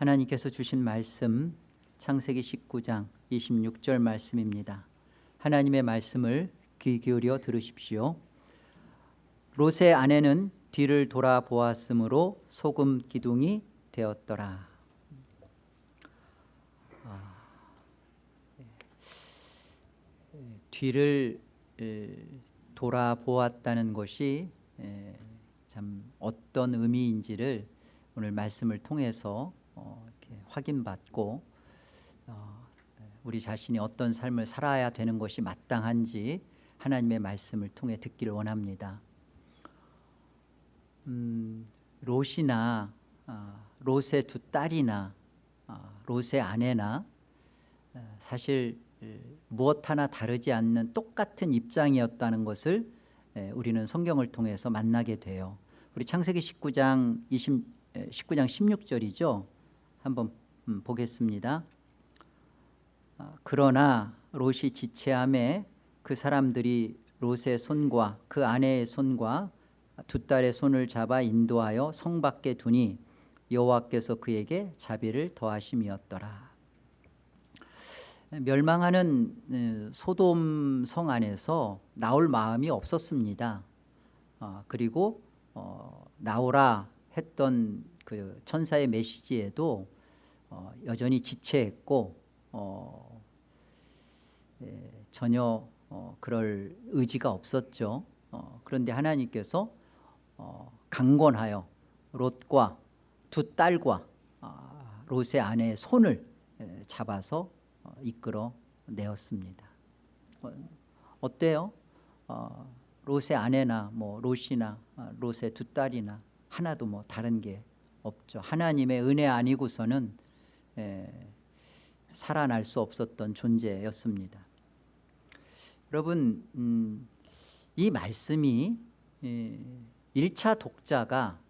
하나님께서 주신 말씀 창세기 19장 26절 말씀입니다. 하나님의 말씀을 귀 기울여 들으십시오. 롯의 아내는 뒤를 돌아보았으므로 소금 기둥이 되었더라. 아, 예. 뒤를 돌아보았다는 것이 참 어떤 의미인지를 오늘 말씀을 통해서 어, 확인받고 어, 우리 자신이 어떤 삶을 살아야 되는 것이 마땅한지 하나님의 말씀을 통해 듣기를 원합니다. 음, 롯이나 아, 롯의 두 딸이나 아, 롯의 아내나 아, 사실 무엇 하나 다르지 않는 똑같은 입장이었다는 것을 우리는 성경을 통해서 만나게 돼요. 우리 창세기 19장 20, 19장 16절이죠. 한번 음, 보겠습니다. 그러나 롯이 지체함에 그 사람들이 롯의 손과 그 아내의 손과 두 딸의 손을 잡아 인도하여 성 밖에 두니 여호와께서 그에게 자비를 더하심이었더라. 멸망하는 소돔 성 안에서 나올 마음이 없었습니다. 어, 그리고 어, 나오라 했던 그 천사의 메시지에도 어, 여전히 지체했고 예, 전혀 그럴 의지가 없었죠. 그런데 하나님께서 어, 강권하여 롯과 두 딸과 아, 롯의 아내의 손을 잡아서 어, 이끌어 내었습니다. 어, 때요 롯의 아내나 뭐 롯이나 아, 롯의 두 딸이나 하나도 뭐 다른 게 없죠. 하나님의 은혜 아니고서는 살아날 수 없었던 존재였습니다. 여러분 음, 이 말씀이 1차 독자가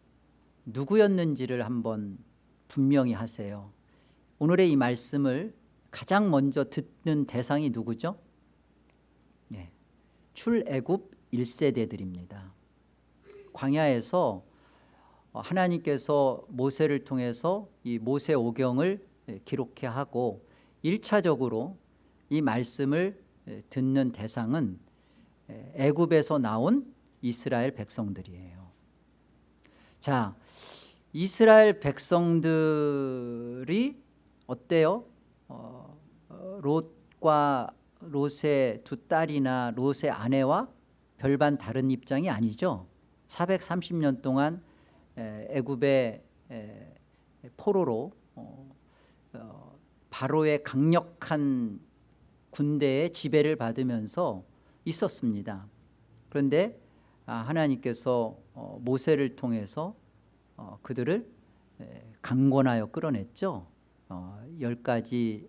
누구였는지를 한번 분명히 하세요 오늘의 이 말씀을 가장 먼저 듣는 대상이 누구죠? 네. 출애굽 1세대들입니다 광야에서 하나님께서 모세를 통해서 이 모세 오경을 기록해 하고 1차적으로 이 말씀을 듣는 대상은 애굽에서 나온 이스라엘 백성들이에요 자 이스라엘 백성들이 어때요? 어, 롯과 롯의 두 딸이나 롯의 아내와 별반 다른 입장이 아니죠 430년 동안 애굽의 포로로 어, 어, 바로의 강력한 군대의 지배를 받으면서 있었습니다. 그런데 아, 하나님께서 어, 모세를 통해서 어, 그들을 강권하여 끌어냈죠. 어, 열 가지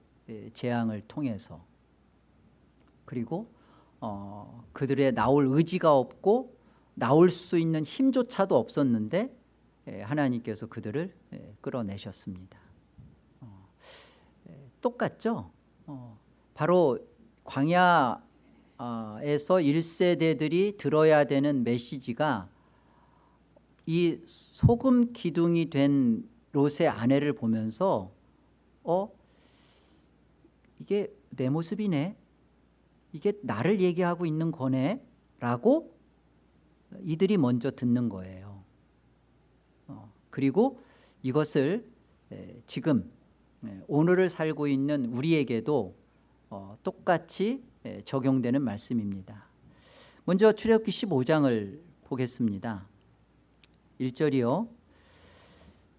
재앙을 통해서. 그리고 그들의 나올 의지가 없고 나올 수 있는 힘조차도 없었는데 하나님께서 그들을 끌어내셨습니다. 똑같죠? 바로 광야 에서 1세대들이 들어야 되는 메시지가 이 소금 기둥이 된 롯의 아내를 보면서 어 이게 내 모습이네? 이게 나를 얘기하고 있는 거네? 라고 이들이 먼저 듣는 거예요. 어, 그리고 이것을 지금 오늘을 살고 있는 우리에게도 어, 똑같이 예, 적용되는 말씀입니다. 먼저 출애굽기 15장을 보겠습니다. 1절이요.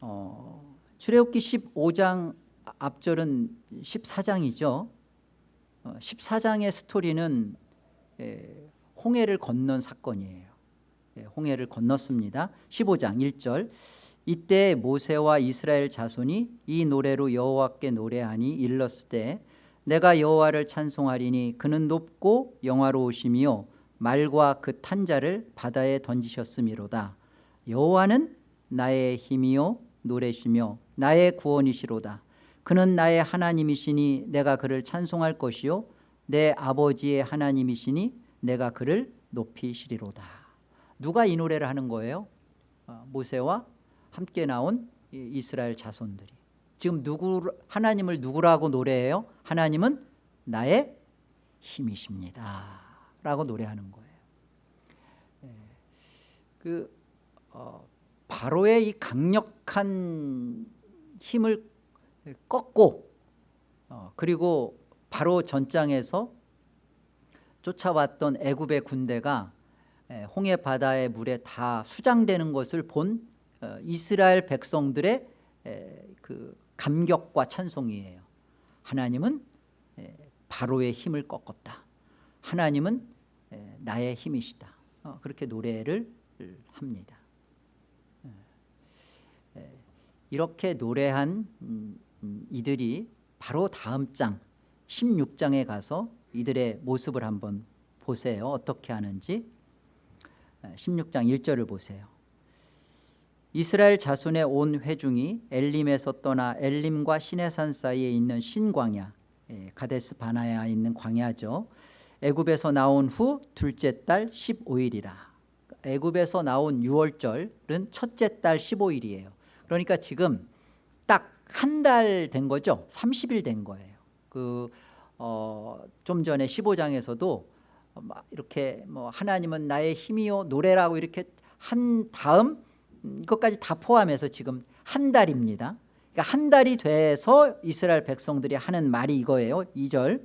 어, 출애굽기 15장 앞절은 14장이죠. 어, 14장의 스토리는 예, 홍해를 건넌 사건이에요. 예, 홍해를 건넜습니다. 15장 1절 이때 모세와 이스라엘 자손이 이 노래로 여호와께 노래하니 일렀을 때 내가 여호와를 찬송하리니 그는 높고 영화로우시며 말과 그 탄자를 바다에 던지셨음이로다. 여호와는 나의 힘이요 노래시며 나의 구원이시로다. 그는 나의 하나님이시니 내가 그를 찬송할 것이요 내 아버지의 하나님이시니 내가 그를 높이시리로다. 누가 이 노래를 하는 거예요? 어, 모세와 함께 나온 이스라엘 자손들이 지금 누구 하나님을 누구라고 노래해요? 하나님은 나의 힘이십니다. 라고 노래하는 거예요. 예. 그 어, 바로의 이 강력한 힘을 꺾고 어, 그리고 바로 전장에서 쫓아왔던 애굽의 군대가 예, 홍해 바다의 물에 다 수장되는 것을 본 어, 이스라엘 백성들의 에, 그 감격과 찬송이에요. 하나님은 에, 바로의 힘을 꺾었다. 하나님은 에, 나의 힘이시다. 어, 그렇게 노래를 합니다. 에, 이렇게 노래한 음, 음, 이들이 바로 다음 장 16장에 가서 이들의 모습을 한번 보세요. 어떻게 하는지 16장 1절을 보세요. 이스라엘 자손의 온 회중이 엘림에서 떠나 엘림과 시내산 사이에 있는 신광야 예, 가데스 바나야에 있는 광야죠. 애굽에서 나온 후 둘째 달 15일이라. 애굽에서 나온 6월절은 첫째 달 15일이에요. 그러니까 지금 딱 한 달 된 거죠. 30일 된 거예요. 그 어, 좀 전에 15장에서도 이렇게 뭐 하나님은 나의 힘이요 노래라고 이렇게 한 다음 이것까지 다 포함해서 지금 한 달입니다. 그러니까 한 달이 돼서 이스라엘 백성들이 하는 말이 이거예요. 2절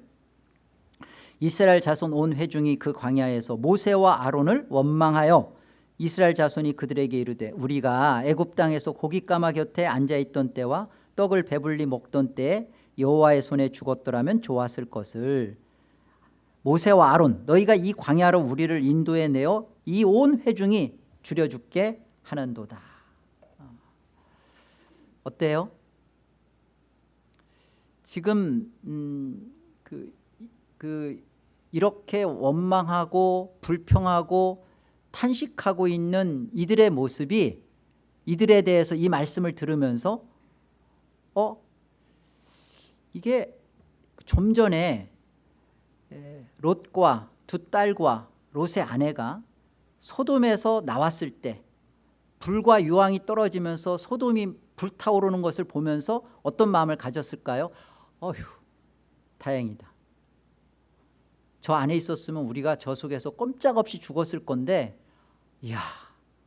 이스라엘 자손 온 회중이 그 광야에서 모세와 아론을 원망하여 이스라엘 자손이 그들에게 이르되 우리가 애굽 땅에서 고깃가마 곁에 앉아있던 때와 떡을 배불리 먹던 때에 여호와의 손에 죽었더라면 좋았을 것을 모세와 아론 너희가 이 광야로 우리를 인도해 내어 이 온 회중이 줄여 죽게 하는도다 어때요? 지금 음, 그, 그 이렇게 원망하고 불평하고 탄식하고 있는 이들의 모습이 이들에 대해서 이 말씀을 들으면서 어 이게 좀 전에 롯과 두 딸과 롯의 아내가 소돔에서 나왔을 때 불과 유황이 떨어지면서 소돔이 불타오르는 것을 보면서 어떤 마음을 가졌을까요? 어휴 다행이다. 저 안에 있었으면 우리가 저 속에서 꼼짝없이 죽었을 건데 이야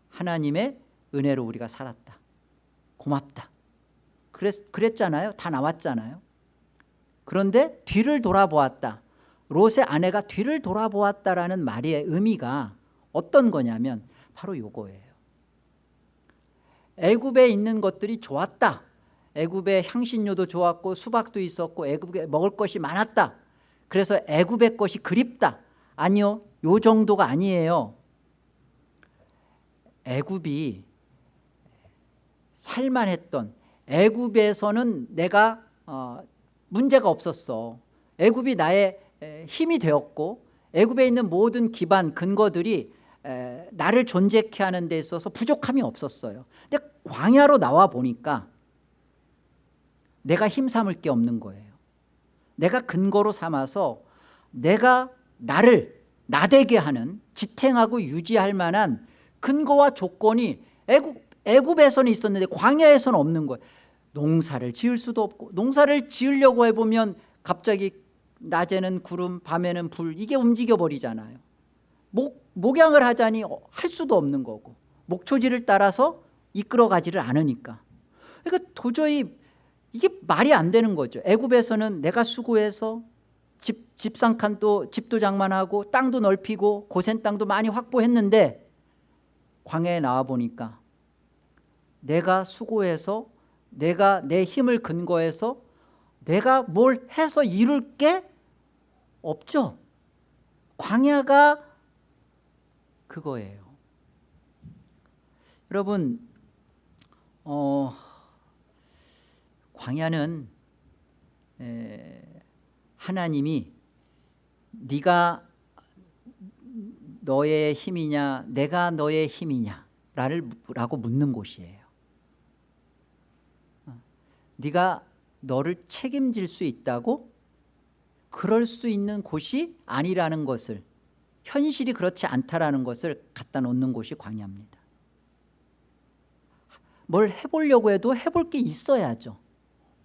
하나님의 은혜로 우리가 살았다. 고맙다. 그랬, 그랬잖아요. 다 나왔잖아요. 그런데 뒤를 돌아보았다. 롯의 아내가 뒤를 돌아보았다라는 말의 의미가 어떤 거냐면 바로 요거예요 애굽에 있는 것들이 좋았다. 애굽의 향신료도 좋았고 수박도 있었고 애굽에 먹을 것이 많았다. 그래서 애굽의 것이 그립다. 아니요 요 정도가 아니에요. 애굽이 살만했던 애굽에서는 내가 어, 문제가 없었어. 애굽이 나의 힘이 되었고 애굽에 있는 모든 기반 근거들이 나를 존재케 하는 데 있어서 부족함이 없었어요. 근데 광야로 나와 보니까 내가 힘삼을 게 없는 거예요. 내가 근거로 삼아서 내가 나를 나되게 하는 지탱하고 유지할 만한 근거와 조건이 애굽, 애굽에서는 있었는데 광야에서는 없는 거예요. 농사를 지을 수도 없고 농사를 지으려고 해보면 갑자기 낮에는 구름 밤에는 불 이게 움직여 버리잖아요 목, 목양을 하자니 할 수도 없는 거고 목초지를 따라서 이끌어가지를 않으니까. 그러니까 도저히 이게 말이 안 되는 거죠. 애굽에서는 내가 수고해서 집, 집상칸도 집도 장만하고 땅도 넓히고 고센 땅도 많이 확보했는데 광야에 나와 보니까 내가 수고해서 내가 내 힘을 근거해서 내가 뭘 해서 이룰 게 없죠. 광야가 그거예요. 여러분 어, 광야는 에, 하나님이 네가 너의 힘이냐 내가 너의 힘이냐 라고 묻는 곳이에요. 어, 네가 너를 책임질 수 있다고 그럴 수 있는 곳이 아니라는 것을 현실이 그렇지 않다라는 것을 갖다 놓는 곳이 광야입니다. 뭘 해보려고 해도 해볼 게 있어야죠.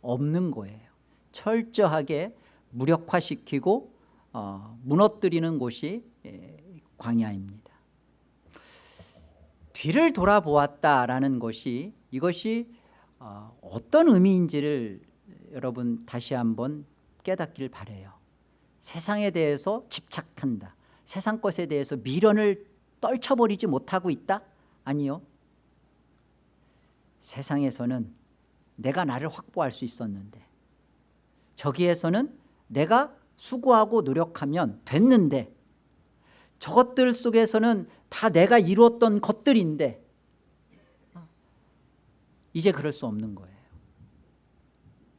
없는 거예요. 철저하게 무력화시키고 어, 무너뜨리는 곳이 예, 광야입니다. 뒤를 돌아보았다라는 것이 이것이 어, 어떤 의미인지를 여러분 다시 한번 깨닫기를 바래요. 세상에 대해서 집착한다 세상 것에 대해서 미련을 떨쳐버리지 못하고 있다? 아니요 세상에서는 내가 나를 확보할 수 있었는데 저기에서는 내가 수고하고 노력하면 됐는데 저것들 속에서는 다 내가 이루었던 것들인데 이제 그럴 수 없는 거예요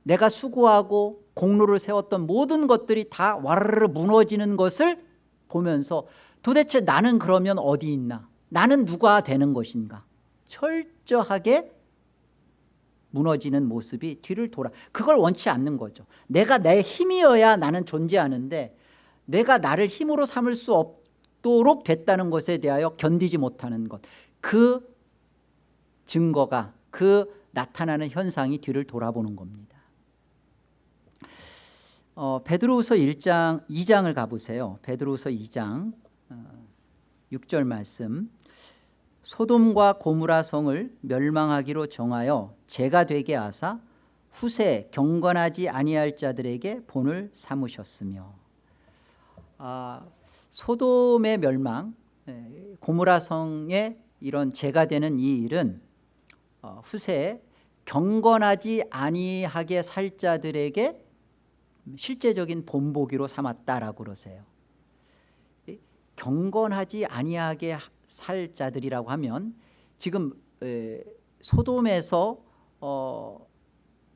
내가 수고하고 공로를 세웠던 모든 것들이 다 와르르 무너지는 것을 보면서 도대체 나는 그러면 어디 있나? 나는 누가 되는 것인가? 철저하게 무너지는 모습이 뒤를 돌아. 그걸 원치 않는 거죠. 내가 내 힘이어야 나는 존재하는데 내가 나를 힘으로 삼을 수 없도록 됐다는 것에 대하여 견디지 못하는 것그 증거가 그 나타나는 현상이 뒤를 돌아보는 겁니다 어, 베드로후서 1장 2장을 가보세요. 베드로후서 2장 어, 6절 말씀. 소돔과 고무라 성을 멸망하기로 정하여 죄가 되게 하사 후세 경건하지 아니할 자들에게 본을 삼으셨으며. 아, 소돔의 멸망 예, 고무라 성의 이런 죄가 되는 이 일은 어, 후세에 경건하지 아니하게 살 자들에게 실제적인 본보기로 삼았다라고 그러세요. 경건하지 아니하게 살 자들이라고 하면 지금 에, 소돔에서 어,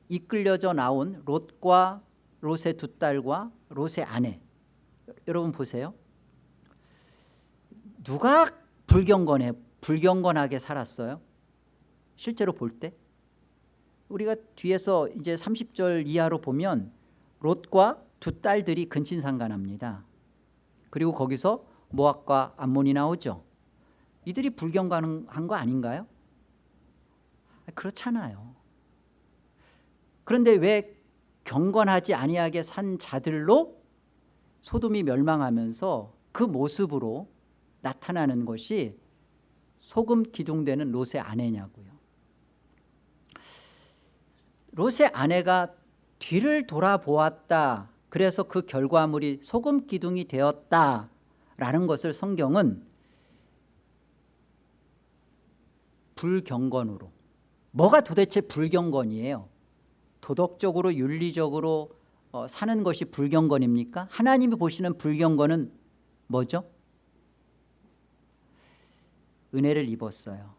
이끌려져 나온 롯과 롯의 두 딸과 롯의 아내. 여러분 보세요. 누가 불경건해 불경건하게 살았어요? 실제로 볼 때? 우리가 뒤에서 이제 30절 이하로 보면 롯과 두 딸들이 근친상간합니다. 그리고 거기서 모압과 암몬이 나오죠. 이들이 불경건한 거 아닌가요? 그렇잖아요. 그런데 왜 경건하지 아니하게 산 자들로 소돔이 멸망하면서 그 모습으로 나타나는 것이 소금 기둥되는 롯의 아내냐고요. 롯의 아내가 뒤를 돌아보았다. 그래서 그 결과물이 소금 기둥이 되었다라는 것을 성경은 불경건으로 뭐가 도대체 불경건이에요? 도덕적으로 윤리적으로 어, 사는 것이 불경건입니까? 하나님이 보시는 불경건은 뭐죠? 은혜를 입었어요.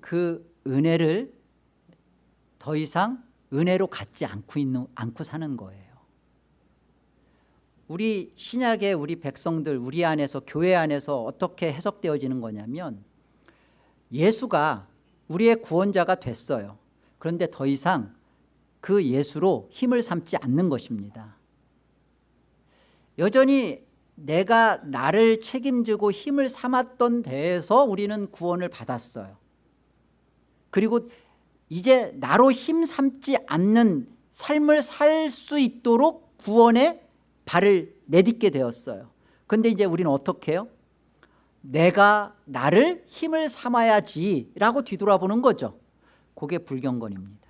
그 은혜를 더 이상 은혜로 갖지 않고, 있는, 않고 사는 거예요. 우리 신약의 우리 백성들 우리 안에서 교회 안에서 어떻게 해석되어지는 거냐면 예수가 우리의 구원자가 됐어요. 그런데 더 이상 그 예수로 힘을 삼지 않는 것입니다. 여전히 내가 나를 책임지고 힘을 삼았던 데에서 우리는 구원을 받았어요. 그리고 이제 나로 힘 삼지 않는 삶을 살 수 있도록 구원에 발을 내딛게 되었어요. 그런데 이제 우리는 어떻게 해요? 내가 나를 힘을 삼아야지 라고 뒤돌아보는 거죠. 그게 불경건입니다.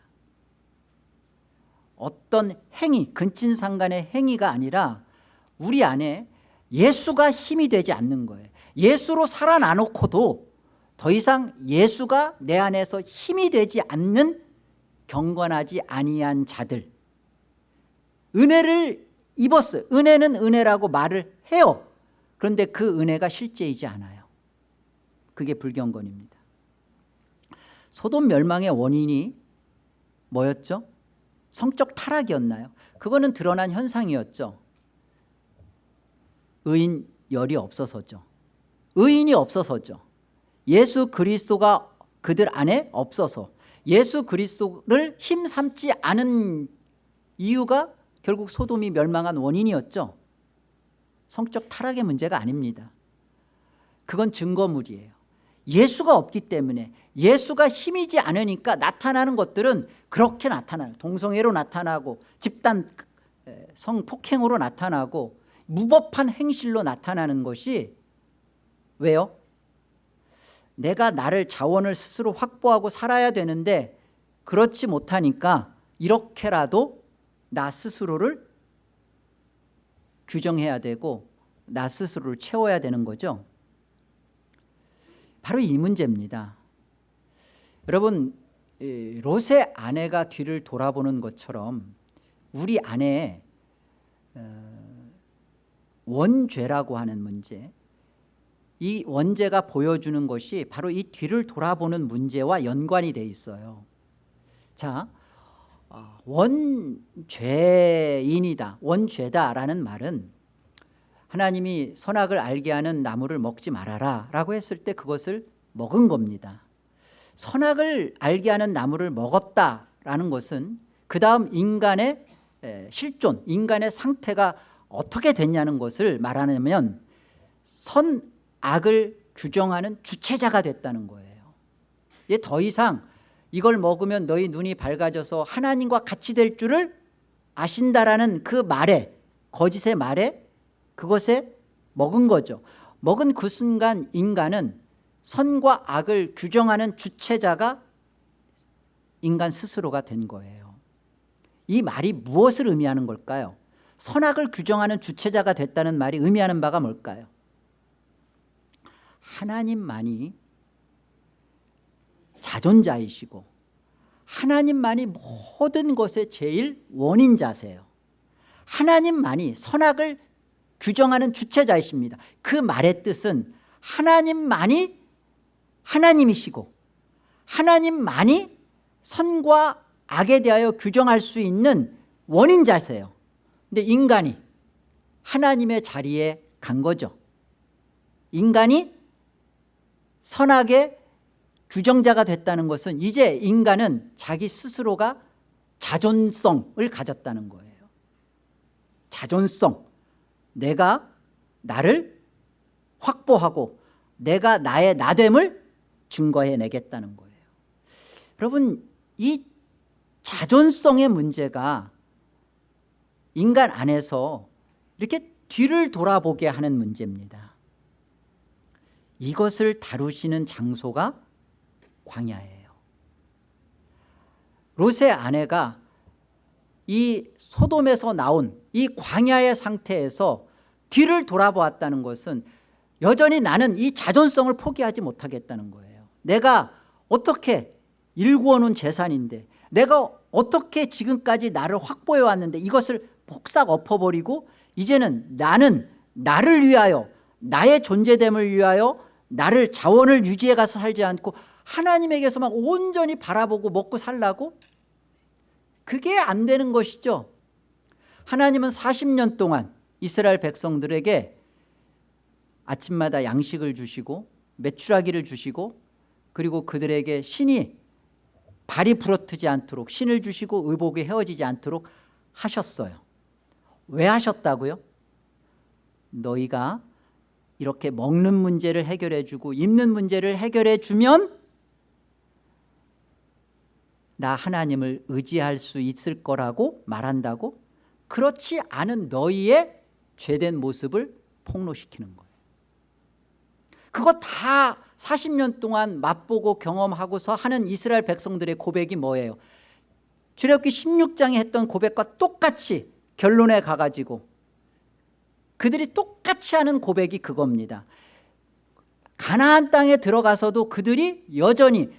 어떤 행위 근친상간의 행위가 아니라 우리 안에 예수가 힘이 되지 않는 거예요. 예수로 살아나놓고도 더 이상 예수가 내 안에서 힘이 되지 않는 경건하지 아니한 자들. 은혜를 입었어요 은혜는 은혜라고 말을 해요. 그런데 그 은혜가 실제이지 않아요. 그게 불경건입니다. 소돔 멸망의 원인이 뭐였죠? 성적 타락이었나요? 그거는 드러난 현상이었죠. 의인 열이 없어서죠. 의인이 없어서죠 예수 그리스도가 그들 안에 없어서 예수 그리스도를 힘삼지 않은 이유가 결국 소돔이 멸망한 원인이었죠. 성적 타락의 문제가 아닙니다. 그건 증거물이에요. 예수가 없기 때문에 예수가 힘이지 않으니까 나타나는 것들은 그렇게 나타나요. 동성애로 나타나고 집단 성폭행으로 나타나고 무법한 행실로 나타나는 것이 왜요? 내가 나를 자원을 스스로 확보하고 살아야 되는데 그렇지 못하니까 이렇게라도 나 스스로를 규정해야 되고 나 스스로를 채워야 되는 거죠. 바로 이 문제입니다. 여러분 롯의 아내가 뒤를 돌아보는 것처럼 우리 안에 어, 원죄라고 하는 문제 이 원죄가 보여주는 것이 바로 이 뒤를 돌아보는 문제와 연관이 돼 있어요. 자 어, 원죄인이다 원죄다라는 말은 하나님이 선악을 알게 하는 나무를 먹지 말아라 라고 했을 때 그것을 먹은 겁니다. 선악을 알게 하는 나무를 먹었다라는 것은 그 다음 인간의 실존 인간의 상태가 어떻게 됐냐는 것을 말하면 선 악을 규정하는 주체자가 됐다는 거예요. 이제 더 이상 이걸 먹으면 너희 눈이 밝아져서 하나님과 같이 될 줄을 아신다라는 그 말에 거짓의 말에 그것에 먹은 거죠. 먹은 그 순간 인간은 선과 악을 규정하는 주체자가 인간 스스로가 된 거예요. 이 말이 무엇을 의미하는 걸까요? 선악을 규정하는 주체자가 됐다는 말이 의미하는 바가 뭘까요 하나님만이 자존자이시고 하나님만이 모든 것의 제일 원인자세요. 하나님만이 선악을 규정하는 주체자이십니다. 그 말의 뜻은 하나님만이 하나님이시고 하나님만이 선과 악에 대하여 규정할 수 있는 원인자세요. 근데 인간이 하나님의 자리에 간 거죠. 인간이 선악의 규정자가 됐다는 것은 이제 인간은 자기 스스로가 자존성을 가졌다는 거예요. 자존성. 내가 나를 확보하고 내가 나의 나됨을 증거해내겠다는 거예요. 여러분 이 자존성의 문제가 인간 안에서 이렇게 뒤를 돌아보게 하는 문제입니다 이것을 다루시는 장소가 광야예요. 롯의 아내가 이 소돔에서 나온 이 광야의 상태에서 뒤를 돌아보았다는 것은 여전히 나는 이 자존성을 포기하지 못하겠다는 거예요. 내가 어떻게 일구어 놓은 재산인데 내가 어떻게 지금까지 나를 확보해 왔는데 이것을 폭삭 엎어버리고 이제는 나는 나를 위하여 나의 존재됨을 위하여 나를 자원을 유지해 가서 살지 않고 하나님에게서만 온전히 바라보고 먹고 살라고? 그게 안 되는 것이죠. 하나님은 40년 동안 이스라엘 백성들에게 아침마다 양식을 주시고 매출하기를 주시고 그리고 그들에게 신이 발이 부러뜨지 않도록 신을 주시고 의복이 헤어지지 않도록 하셨어요. 왜 하셨다고요? 너희가 이렇게 먹는 문제를 해결해 주고 입는 문제를 해결해 주면 나 하나님을 의지할 수 있을 거라고 말한다고? 그렇지 않은 너희의 죄된 모습을 폭로시키는 거예요. 그거 다 40년 동안 맛보고 경험하고서 하는 이스라엘 백성들의 고백이 뭐예요? 출애굽기 16장에 했던 고백과 똑같이 결론에 가가지고 그들이 똑같이 하는 고백이 그겁니다. 가나안 땅에 들어가서도 그들이 여전히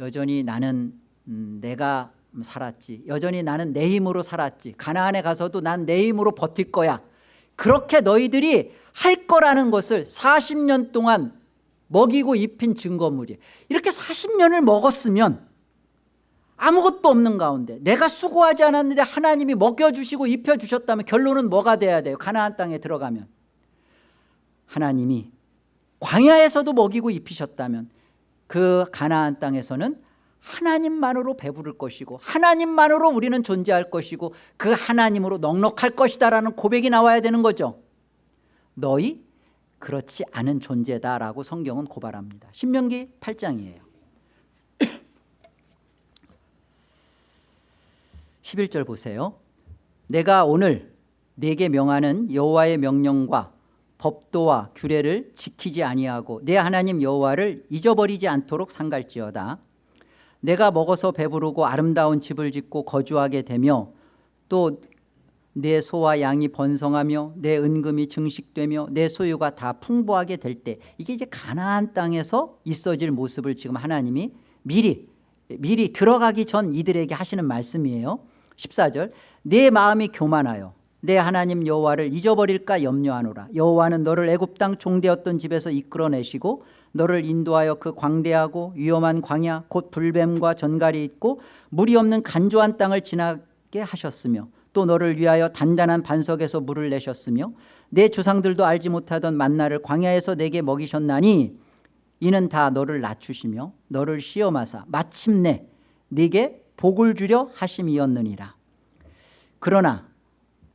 여전히 나는 음, 내가 살았지. 여전히 나는 내 힘으로 살았지. 가나안에 가서도 난 내 힘으로 버틸 거야. 그렇게 너희들이 할 거라는 것을 40년 동안 먹이고 입힌 증거물이 이렇게 40년을 먹었으면 아무것도 없는 가운데 내가 수고하지 않았는데 하나님이 먹여주시고 입혀주셨다면 결론은 뭐가 돼야 돼요? 가나안 땅에 들어가면. 하나님이 광야에서도 먹이고 입히셨다면 그 가나안 땅에서는 하나님만으로 배부를 것이고 하나님만으로 우리는 존재할 것이고 그 하나님으로 넉넉할 것이다 라는 고백이 나와야 되는 거죠. 너희 그렇지 않은 존재다라고 성경은 고발합니다. 신명기 8장이에요 11절 보세요. 내가 오늘 내게 명하는 여호와의 명령과 법도와 규례를 지키지 아니하고 내 하나님 여호와를 잊어버리지 않도록 상갈지어다. 내가 먹어서 배부르고 아름다운 집을 짓고 거주하게 되며 또 내 소와 양이 번성하며 내 은금이 증식되며 내 소유가 다 풍부하게 될 때 이게 이제 가나안 땅에서 있어질 모습을 지금 하나님이 미리 미리 들어가기 전 이들에게 하시는 말씀이에요 14절 내 마음이 교만하여 내 하나님 여호와를 잊어버릴까 염려하노라. 여호와는 너를 애굽 땅 종되었던 집에서 이끌어내시고 너를 인도하여 그 광대하고 위험한 광야 곧 불뱀과 전갈이 있고 물이 없는 간조한 땅을 지나게 하셨으며 또 너를 위하여 단단한 반석에서 물을 내셨으며 내 조상들도 알지 못하던 만나를 광야에서 내게 먹이셨나니 이는 다 너를 낮추시며 너를 시험하사 마침내 네게 복을 주려 하심이었느니라. 그러나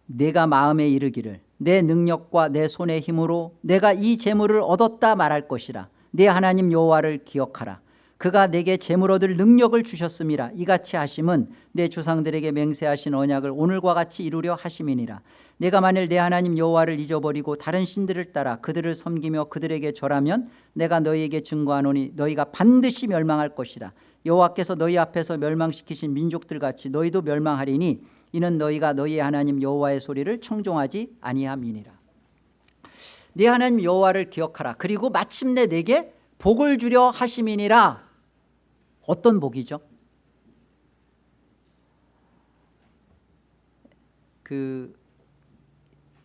내가 마음에 이르기를 내 능력과 내 손의 힘으로 내가 이 재물을 얻었다 말할 것이라. 내 하나님 여호와를 기억하라. 그가 내게 재물 얻을 능력을 주셨음이라. 이같이 하심은 내 조상들에게 맹세하신 언약을 오늘과 같이 이루려 하심이니라. 내가 만일 내 하나님 여호와를 잊어버리고 다른 신들을 따라 그들을 섬기며 그들에게 절하면 내가 너희에게 증거하노니 너희가 반드시 멸망할 것이라 여호와께서 너희 앞에서 멸망시키신 민족들 같이 너희도 멸망하리니 이는 너희가 너희의 하나님 여호와의 소리를 청종하지 아니함이니라. 네 하나님 여호와를 기억하라. 그리고 마침내 내게 복을 주려 하심이니라. 어떤 복이죠? 그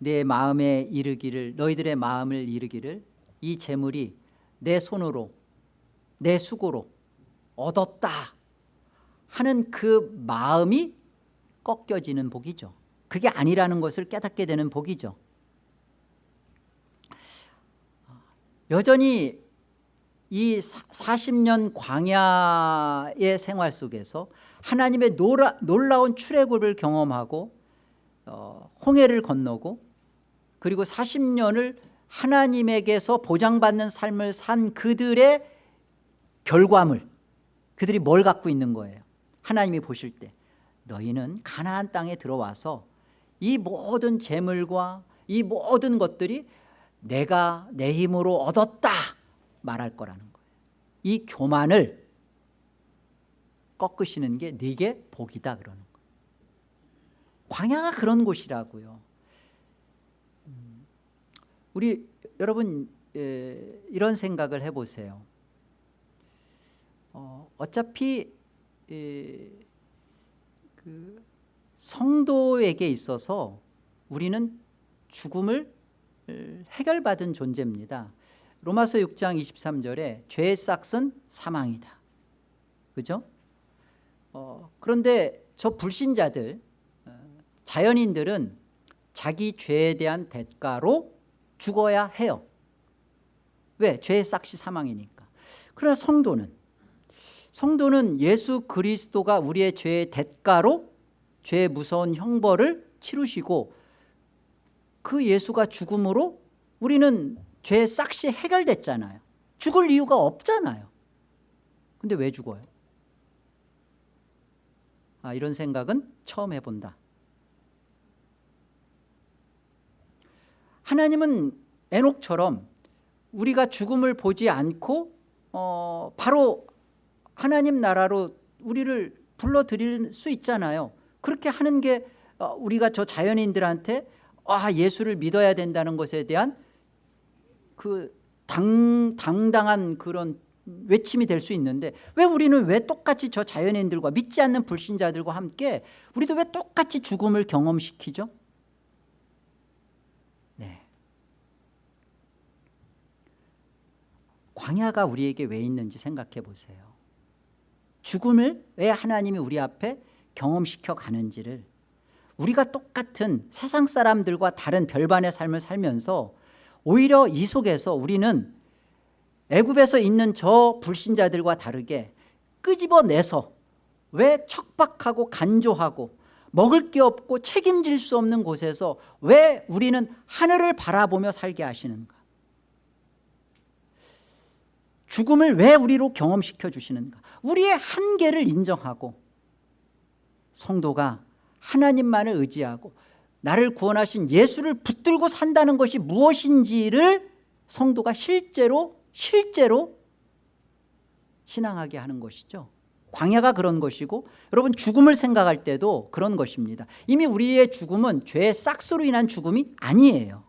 내 마음에 이르기를 너희들의 마음을 이르기를 이 재물이 내 손으로 내 수고로 얻었다 하는 그 마음이 꺾여지는 복이죠. 그게 아니라는 것을 깨닫게 되는 복이죠. 여전히 이 40년 광야의 생활 속에서 하나님의 노라, 놀라운 출애굽을 경험하고 어, 홍해를 건너고 그리고 40년을 하나님에게서 보장받는 삶을 산 그들의 결과물 그들이 뭘 갖고 있는 거예요? 하나님이 보실 때 너희는 가나안 땅에 들어와서 이 모든 재물과 이 모든 것들이 내가 내 힘으로 얻었다 말할 거라는 거예요. 이 교만을 꺾으시는 게 네게 복이다 그러는 거예요. 광야가 그런 곳이라고요. 음, 우리 여러분 이런 생각을 해보세요 어, 어차피 그 성도에게 있어서 우리는 죽음을 해결받은 존재입니다 로마서 6장 23절에 죄의 싹은 사망이다 그죠? 어, 그런데 저 불신자들 어, 자연인들은 자기 죄에 대한 대가로 죽어야 해요 왜? 죄의 싹이 사망이니까 그러나 성도는 성도는 예수 그리스도가 우리의 죄의 대가로 죄의 무서운 형벌을 치르시고 그 예수가 죽음으로 우리는 죄의 싹이 해결됐잖아요. 죽을 이유가 없잖아요. 근데 왜 죽어요? 아, 이런 생각은 처음 해본다. 하나님은 에녹처럼 우리가 죽음을 보지 않고 어, 바로 하나님 나라로 우리를 불러들일 수 있잖아요 그렇게 하는 게 어, 우리가 저 자연인들한테 아 예수를 믿어야 된다는 것에 대한 그 당, 당당한 그런 외침이 될 수 있는데 왜 우리는 왜 똑같이 저 자연인들과 믿지 않는 불신자들과 함께 우리도 왜 똑같이 죽음을 경험시키죠? 네. 광야가 우리에게 왜 있는지 생각해 보세요 죽음을 왜 하나님이 우리 앞에 경험시켜 가는지를 우리가 똑같은 세상 사람들과 다른 별반의 삶을 살면서 오히려 이 속에서 우리는 애굽에서 있는 저 불신자들과 다르게 끄집어내서 왜 척박하고 간조하고 먹을 게 없고 책임질 수 없는 곳에서 왜 우리는 하늘을 바라보며 살게 하시는가 죽음을 왜 우리로 경험시켜 주시는가? 우리의 한계를 인정하고 성도가 하나님만을 의지하고 나를 구원하신 예수를 붙들고 산다는 것이 무엇인지를 성도가 실제로 실제로 신앙하게 하는 것이죠. 광야가 그런 것이고 여러분 죽음을 생각할 때도 그런 것입니다. 이미 우리의 죽음은 죄의 싹스로 인한 죽음이 아니에요.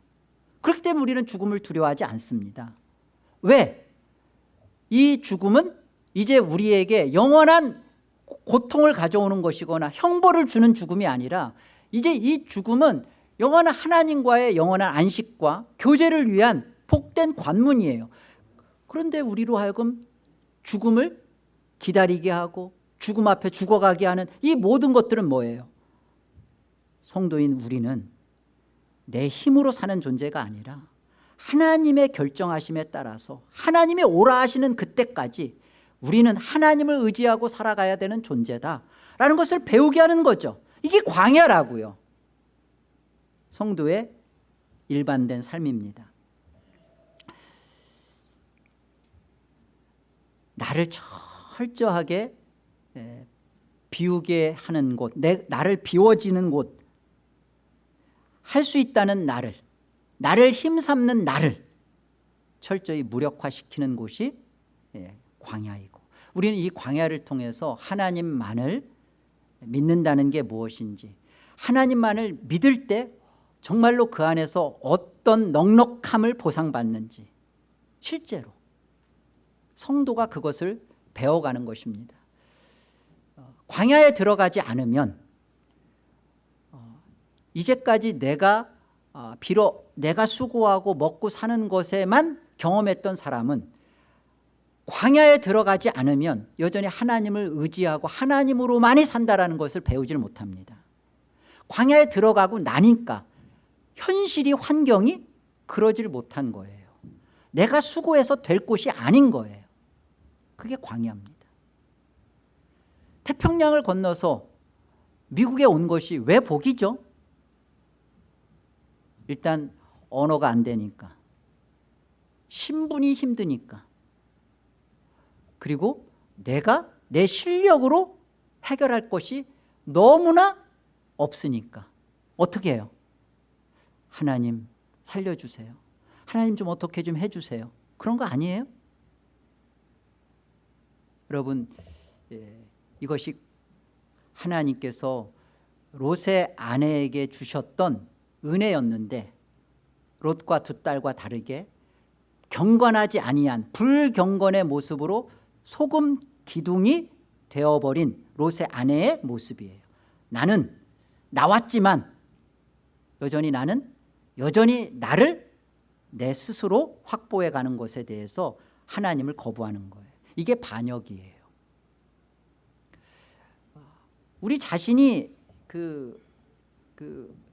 그렇기 때문에 우리는 죽음을 두려워하지 않습니다. 왜? 이 죽음은 이제 우리에게 영원한 고통을 가져오는 것이거나 형벌을 주는 죽음이 아니라 이제 이 죽음은 영원한 하나님과의 영원한 안식과 교제를 위한 복된 관문이에요 그런데 우리로 하여금 죽음을 기다리게 하고 죽음 앞에 죽어가게 하는 이 모든 것들은 뭐예요? 성도인 우리는 내 힘으로 사는 존재가 아니라 하나님의 결정하심에 따라서 하나님이 오라 하시는 그때까지 우리는 하나님을 의지하고 살아가야 되는 존재다라는 것을 배우게 하는 거죠. 이게 광야라고요. 성도의 일반된 삶입니다. 나를 철저하게 비우게 하는 곳 내, 나를 비워지는 곳 할 수 있다는 나를 나를 힘삼는 나를 철저히 무력화시키는 곳이 광야이고. 우리는 이 광야를 통해서 하나님만을 믿는다는 게 무엇인지 하나님만을 믿을 때 정말로 그 안에서 어떤 넉넉함을 보상받는지 실제로 성도가 그것을 배워가는 것입니다. 어, 광야에 들어가지 않으면 어, 이제까지 내가 어, 비록 내가 수고하고 먹고 사는 것에만 경험했던 사람은 광야에 들어가지 않으면 여전히 하나님을 의지하고 하나님으로만이 산다는 것을 배우지를 못합니다. 광야에 들어가고 나니까 현실이 환경이 그러질 못한 거예요. 내가 수고해서 될 곳이 아닌 거예요. 그게 광야입니다. 태평양을 건너서 미국에 온 것이 왜 복이죠? 일단 언어가 안 되니까 신분이 힘드니까 그리고 내가 내 실력으로 해결할 것이 너무나 없으니까 어떻게 해요? 하나님 살려주세요 하나님 좀 어떻게 좀 해주세요 그런 거 아니에요? 여러분 예, 이것이 하나님께서 롯의 아내에게 주셨던 은혜였는데 롯과 두 딸과 다르게 경건하지 아니한 불경건의 모습으로 소금 기둥이 되어버린 롯의 아내의 모습이에요. 나는 나왔지만 여전히 나는 여전히 나를 내 스스로 확보해 가는 것에 대해서 하나님을 거부하는 거예요. 이게 반역이에요. 우리 자신이 그, 그, 그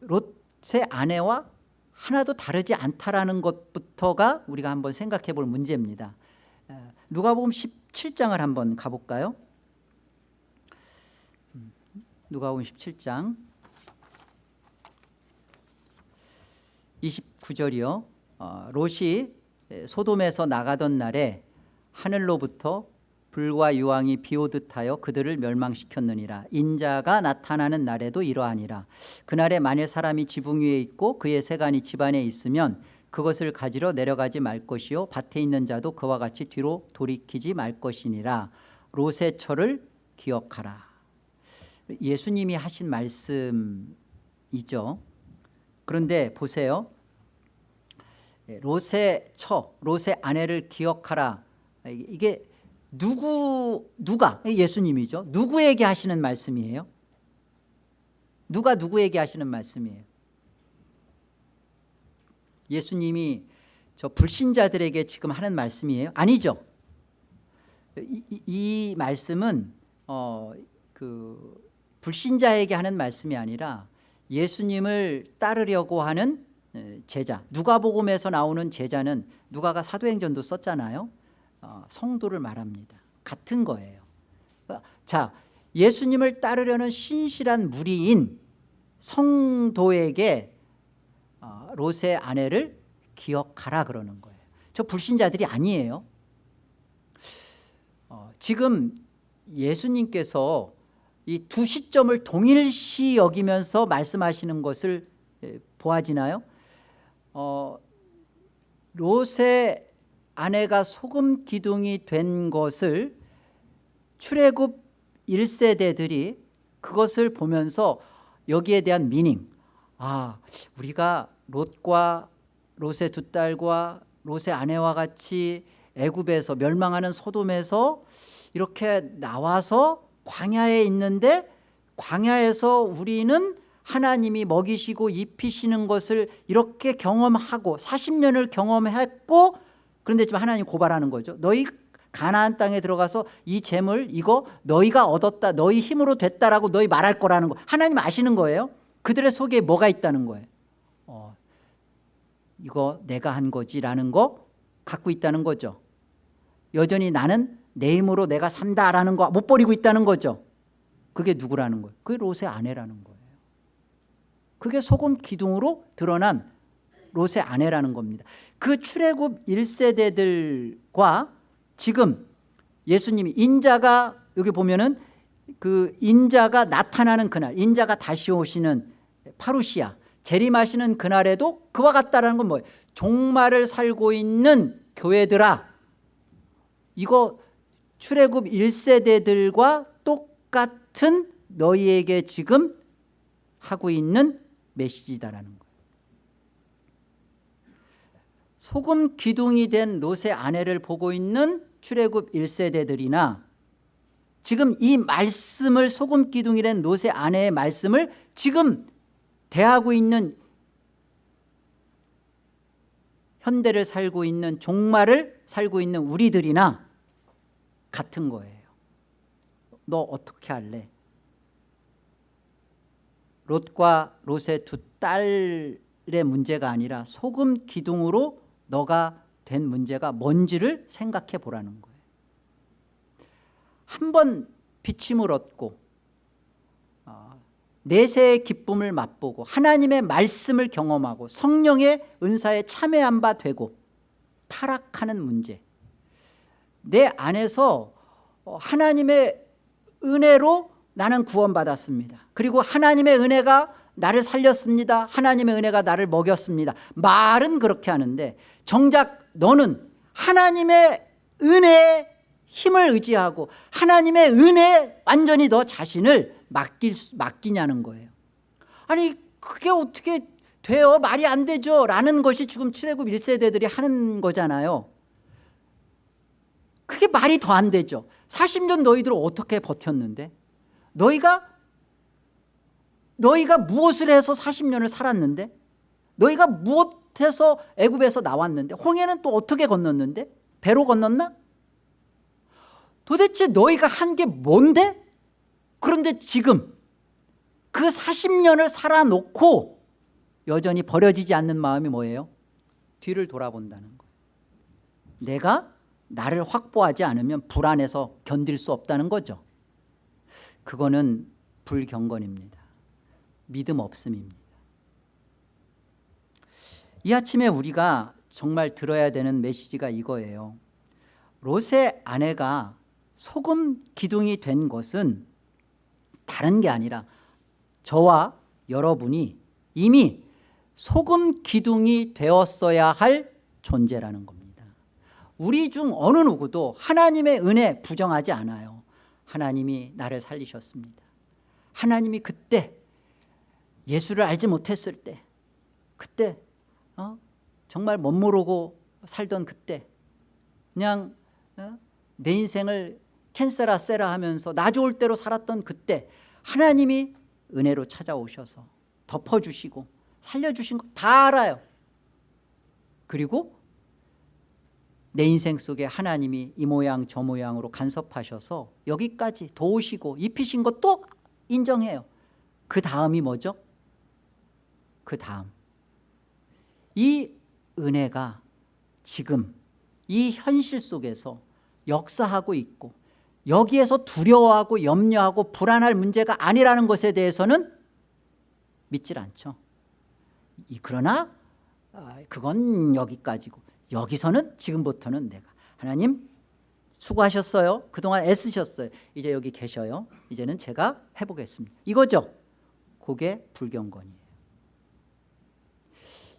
롯의 아내와 하나도 다르지 않다라는 것부터가 우리가 한번 생각해 볼 문제입니다. 누가복음 17장을 한번 가볼까요? 음, 누가복음 17장 29절이요. 어, 롯이 소돔에서 나가던 날에 하늘로부터 불과 유황이 비오듯 하여 그들을 멸망시켰느니라. 인자가 나타나는 날에도 이러하니라. 그날에 만일 사람이 지붕 위에 있고 그의 세간이 집안에 있으면 그것을 가지러 내려가지 말 것이요 밭에 있는 자도 그와 같이 뒤로 돌이키지 말 것이니라. 롯의 철을 기억하라. 예수님이 하신 말씀이죠. 그런데 보세요. 롯의 처, 롯의 아내를 기억하라. 이게 누구 누가? 예수님이죠. 누구에게 하시는 말씀이에요? 누가 누구에게 하시는 말씀이에요? 예수님이 저 불신자들에게 지금 하는 말씀이에요? 아니죠. 이, 이, 이 말씀은 어, 그 불신자에게 하는 말씀이 아니라 예수님을 따르려고 하는 제자. 누가복음에서 나오는 제자는 누가가 사도행전도 썼잖아요. 어, 성도를 말합니다. 같은 거예요. 어, 자 예수님을 따르려는 신실한 무리인 성도에게 어, 롯의 아내를 기억하라 그러는 거예요. 저 불신자들이 아니에요. 어, 지금 예수님께서 이 두 시점을 동일시 여기면서 말씀하시는 것을 예, 보아지나요? 어, 롯의 아내가 소금 기둥이 된 것을 출애굽 1세대들이 그것을 보면서 여기에 대한 미닝. 아 우리가 롯과 롯의 두 딸과 롯의 아내와 같이 애굽에서 멸망하는 소돔에서 이렇게 나와서 광야에 있는데 광야에서 우리는 하나님이 먹이시고 입히시는 것을 이렇게 경험하고 40년을 경험했고 그런데 지금 하나님 고발하는 거죠. 너희 가나안 땅에 들어가서 이 재물 이거 너희가 얻었다 너희 힘으로 됐다라고 너희 말할 거라는 거. 하나님 아시는 거예요? 그들의 속에 뭐가 있다는 거예요? 어, 이거 내가 한 거지라는 거 갖고 있다는 거죠. 여전히 나는 내 힘으로 내가 산다라는 거 못 버리고 있다는 거죠. 그게 누구라는 거예요? 그게 롯의 아내라는 거예요. 그게 소금 기둥으로 드러난 롯의 아내라는 겁니다. 그 출애굽 1세대들과 지금 예수님이 인자가 여기 보면은 그 인자가 나타나는 그날 인자가 다시 오시는 파루시아 재림하시는 그날에도 그와 같다라는 건 뭐예요? 종말을 살고 있는 교회들아. 이거 출애굽 1세대들과 똑같은 너희에게 지금 하고 있는 메시지다라는 거예요 소금 기둥이 된 롯의 아내를 보고 있는 출애굽 1세대들이나 지금 이 말씀을 소금 기둥이 된 롯의 아내의 말씀을 지금 대하고 있는 현대를 살고 있는 종말을 살고 있는 우리들이나 같은 거예요 너 어떻게 할래? 롯과 롯의 두 딸의 문제가 아니라 소금 기둥으로 너가 된 문제가 뭔지를 생각해 보라는 거예요. 한 번 비침을 얻고 어, 내세의 기쁨을 맛보고 하나님의 말씀을 경험하고 성령의 은사에 참여한 바 되고 타락하는 문제. 내 안에서 어, 하나님의 은혜로 나는 구원받았습니다. 그리고 하나님의 은혜가 나를 살렸습니다. 하나님의 은혜가 나를 먹였습니다. 말은 그렇게 하는데 정작 너는 하나님의 은혜에 힘을 의지하고 하나님의 은혜에 완전히 너 자신을 맡길, 수- 맡기냐는 거예요. 아니 그게 어떻게 돼요? 말이 안 되죠. 라는 것이 지금 출애굽 1세대들이 하는 거잖아요. 그게 말이 더 안 되죠. 40년 너희들 어떻게 버텼는데? 너희가 너희가 무엇을 해서 40년을 살았는데? 너희가 무엇 해서 애굽에서 나왔는데 홍해는 또 어떻게 건넜는데? 배로 건넜나? 도대체 너희가 한 게 뭔데? 그런데 지금 그 40년을 살아놓고 여전히 버려지지 않는 마음이 뭐예요? 뒤를 돌아본다는 거예요 내가 나를 확보하지 않으면 불안해서 견딜 수 없다는 거죠. 그거는 불경건입니다. 믿음 없음입니다 이 아침에 우리가 정말 들어야 되는 메시지가 이거예요. 롯의 아내가 소금 기둥이 된 것은 다른 게 아니라 저와 여러분이 이미 소금 기둥이 되었어야 할 존재라는 겁니다. 우리 중 어느 누구도 하나님의 은혜 부정하지 않아요. 하나님이 나를 살리셨습니다. 하나님이 그때 예수를 알지 못했을 때 그때 어? 정말 멋모르고 살던 그때 그냥 어? 내 인생을 캔세라 세라 하면서 나 좋을 대로 살았던 그때 하나님이 은혜로 찾아오셔서 덮어주시고 살려주신 거 다 알아요 그리고 내 인생 속에 하나님이 이 모양 저 모양으로 간섭하셔서 여기까지 도우시고 입히신 것도 인정해요 그 다음이 뭐죠? 그 다음 이 은혜가 지금 이 현실 속에서 역사하고 있고 여기에서 두려워하고 염려하고 불안할 문제가 아니라는 것에 대해서는 믿질 않죠. 이- 그러나 아, 그건 여기까지고 여기서는 지금부터는 내가 하나님 수고하셨어요. 그동안 애쓰셨어요. 이제 여기 계셔요. 이제는 제가 해보겠습니다. 이거죠? 그게 불경건이에요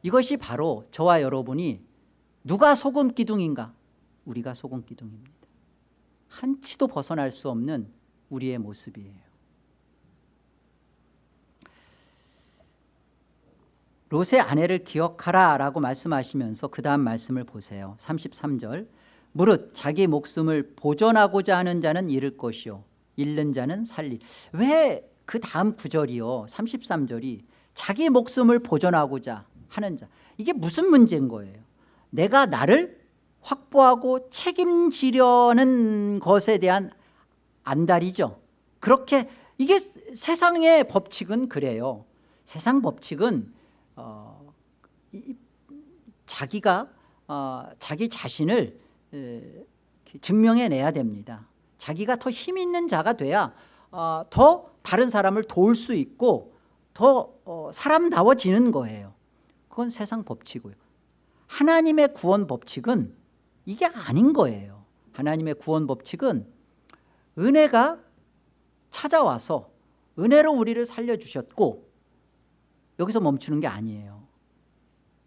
이것이 바로 저와 여러분이 누가 소금 기둥인가? 우리가 소금 기둥입니다. 한치도 벗어날 수 없는 우리의 모습이에요. 롯의 아내를 기억하라 라고 말씀하시면서 그 다음 말씀을 보세요. 33절. 무릇 자기 목숨을 보존하고자 하는 자는 잃을 것이요. 잃는 자는 살리 왜그 다음 구절이요? 33절이 자기 목숨을 보존하고자 하는 자. 이게 무슨 문제인 거예요? 내가 나를 확보하고 책임지려는 것에 대한 안달이죠. 그렇게 이게 세상의 법칙은 그래요. 세상 법칙은 어, 이, 자기가 어, 자기 자신을 에, 증명해내야 됩니다. 자기가 더 힘 있는 자가 돼야 어, 더 다른 사람을 도울 수 있고 더 어, 사람다워지는 거예요 그건 세상 법칙이고요. 하나님의 구원 법칙은 이게 아닌 거예요. 하나님의 구원 법칙은 은혜가 찾아와서 은혜로 우리를 살려주셨고 여기서 멈추는 게 아니에요.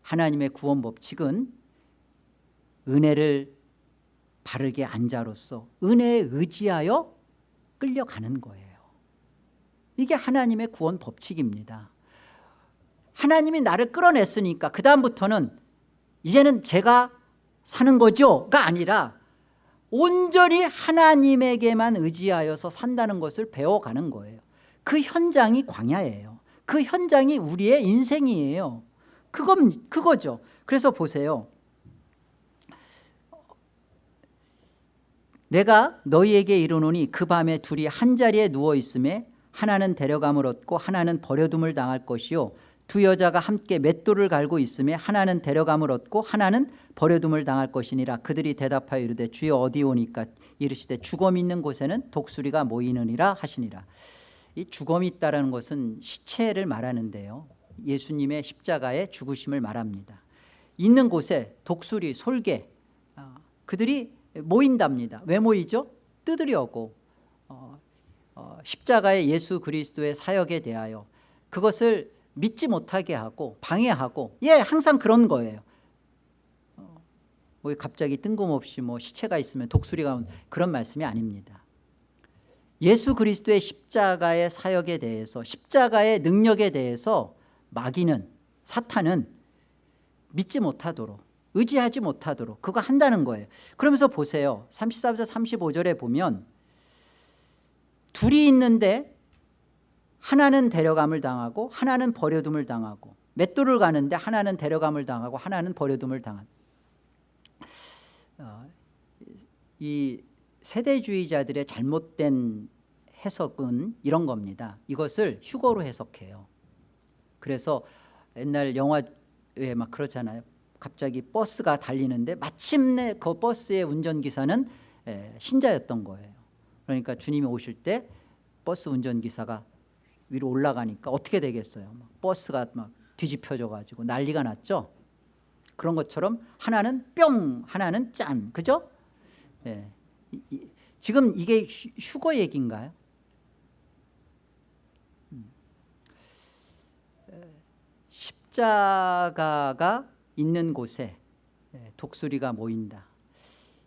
하나님의 구원 법칙은 은혜를 바르게 안자로서 은혜에 의지하여 끌려가는 거예요. 이게 하나님의 구원 법칙입니다 하나님이 나를 끌어냈으니까 그 다음부터는 이제는 제가 사는 거죠가 아니라 온전히 하나님에게만 의지하여서 산다는 것을 배워가는 거예요. 그 현장이 광야예요. 그 현장이 우리의 인생이에요. 그건, 그거죠. 그래서 보세요. 내가 너희에게 이르노니 그 밤에 둘이 한자리에 누워있음에 하나는 데려감을 얻고 하나는 버려둠을 당할 것이요 두 여자가 함께 맷돌을 갈고 있음에 하나는 데려감을 얻고 하나는 버려둠을 당할 것이니라. 그들이 대답하여 이르되 주여 어디 오니까? 이르시되 죽음 있는 곳에는 독수리가 모이느니라 하시니라. 이 죽음이 있다는 것은 시체를 말하는데요. 예수님의 십자가의 죽으심을 말합니다. 있는 곳에 독수리, 솔개 어, 그들이 모인답니다. 왜 모이죠? 뜯으려고 어, 어, 십자가의 예수 그리스도의 사역에 대하여. 그것을 믿지 못하게 하고 방해하고 예 항상 그런 거예요. 어, 뭐 갑자기 뜬금없이 뭐 시체가 있으면 독수리가 그런 말씀이 아닙니다. 예수 그리스도의 십자가의 사역에 대해서 십자가의 능력에 대해서 마귀는 사탄은 믿지 못하도록 의지하지 못하도록 그거 한다는 거예요. 그러면서 보세요. 34절 35절에 보면 둘이 있는데 하나는 데려감을 당하고 하나는 버려둠을 당하고 맷돌을 가는데 하나는 데려감을 당하고 하나는 버려둠을 당한. 어, 이 세대주의자들의 잘못된 해석은 이런 겁니다. 이것을 휴거로 해석해요. 그래서 옛날 영화에 막 그렇잖아요. 갑자기 버스가 달리는데 마침내 그 버스의 운전기사는 신자였던 거예요. 그러니까 주님이 오실 때 버스 운전기사가 위로 올라가니까 어떻게 되겠어요? 버스가 막 뒤집혀져 가지고 난리가 났죠? 그런 것처럼 하나는 뿅 하나는 짠. 그죠? 예. 지금 이게 휴, 휴거 얘기인가요? 음. 십자가가 있는 곳에 예, 독수리가 모인다.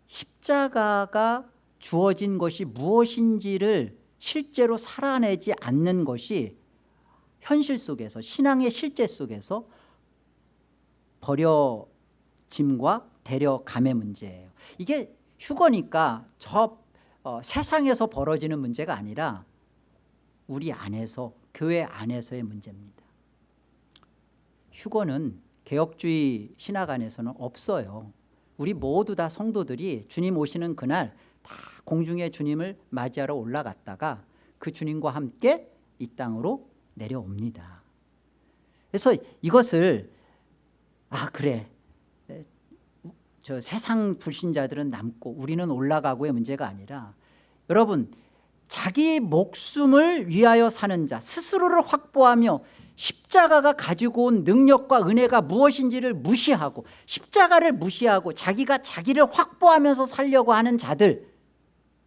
십자가가 주어진 것이 무엇인지를 실제로 살아내지 않는 것이 현실 속에서 신앙의 실제 속에서 버려짐과 데려감의 문제예요. 이게 휴거니까 저 어, 세상에서 벌어지는 문제가 아니라 우리 안에서 교회 안에서의 문제입니다. 휴거는 개혁주의 신학 안에서는 없어요. 우리 모두 다 성도들이 주님 오시는 그날 다 공중에 주님을 맞이하러 올라갔다가 그 주님과 함께 이 땅으로 내려옵니다. 그래서 이것을 아 그래. 저 세상 불신자들은 남고 우리는 올라가고의 문제가 아니라 여러분 자기 목숨을 위하여 사는 자 스스로를 확보하며 십자가가 가지고 온 능력과 은혜가 무엇인지를 무시하고 십자가를 무시하고 자기가 자기를 확보하면서 살려고 하는 자들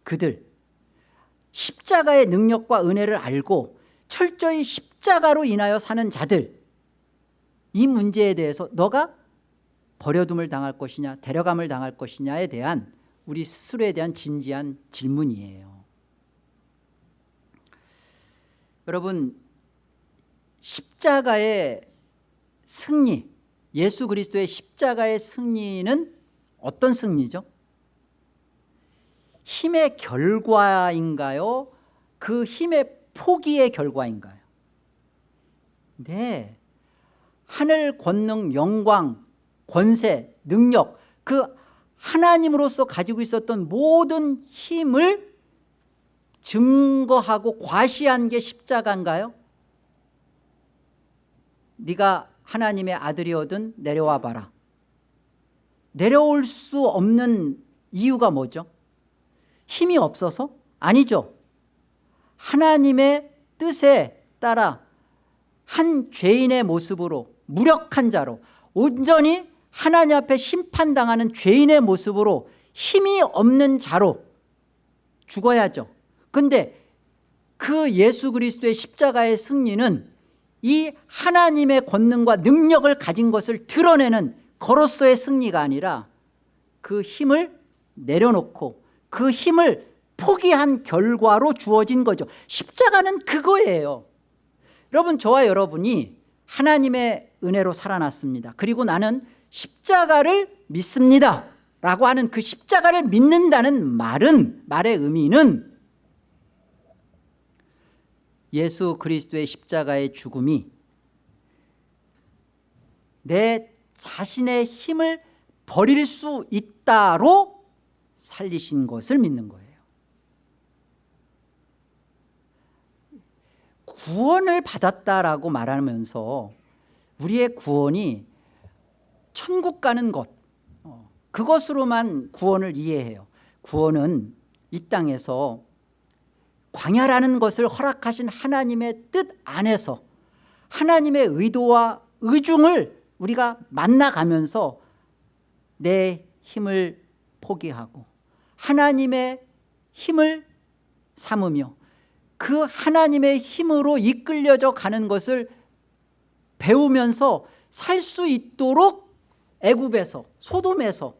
그들 십자가의 능력과 은혜를 알고 철저히 십자가로 인하여 사는 자들 이 문제에 대해서 너가 버려둠을 당할 것이냐 데려감을 당할 것이냐에 대한 우리 스스로에 대한 진지한 질문이에요 여러분 십자가의 승리 예수 그리스도의 십자가의 승리는 어떤 승리죠? 힘의 결과인가요? 그 힘의 포기의 결과인가요? 네 하늘 권능 영광 권세 능력 그 하나님으로서 가지고 있었던 모든 힘을 증거하고 과시한 게 십자가인가요? 네가 하나님의 아들이거든 내려와 봐라 내려올 수 없는 이유가 뭐죠? 힘이 없어서? 아니죠 하나님의 뜻에 따라 한 죄인의 모습으로 무력한 자로 온전히 하나님 앞에 심판당하는 죄인의 모습으로 힘이 없는 자로 죽어야죠 근데 그 예수 그리스도의 십자가의 승리는 이 하나님의 권능과 능력을 가진 것을 드러내는 거로서의 승리가 아니라 그 힘을 내려놓고 그 힘을 포기한 결과로 주어진 거죠. 십자가는 그거예요. 여러분 저와 여러분이 하나님의 은혜로 살아났습니다. 그리고 나는 십자가를 믿습니다. 라고 하는 그 십자가를 믿는다는 말은 말의 의미는 예수 그리스도의 십자가의 죽음이 내 자신의 힘을 버릴 수 있다로 살리신 것을 믿는 거예요. 구원을 받았다라고 말하면서 우리의 구원이 천국 가는 것 어, 그것으로만 구원을 이해해요. 구원은 이 땅에서 광야라는 것을 허락하신 하나님의 뜻 안에서 하나님의 의도와 의중을 우리가 만나가면서 내 힘을 포기하고 하나님의 힘을 삼으며 그 하나님의 힘으로 이끌려져 가는 것을 배우면서 살 수 있도록 애굽에서 소돔에서